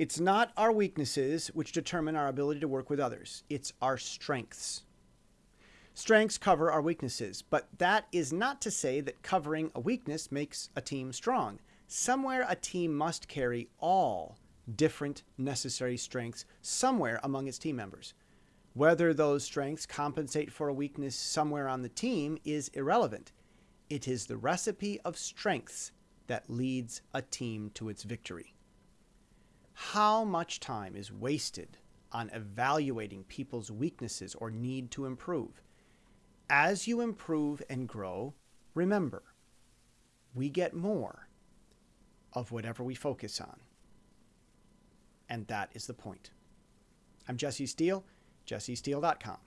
It's not our weaknesses which determine our ability to work with others, it's our strengths. Strengths cover our weaknesses, but that is not to say that covering a weakness makes a team strong. Somewhere a team must carry all different necessary strengths somewhere among its team members. Whether those strengths compensate for a weakness somewhere on the team is irrelevant. It is the recipe of strengths that leads a team to its victory. How much time is wasted on evaluating people's weaknesses or need to improve? As you improve and grow, remember, we get more of whatever we focus on. And that is the point. I'm Jesse Steele, jessesteele.com.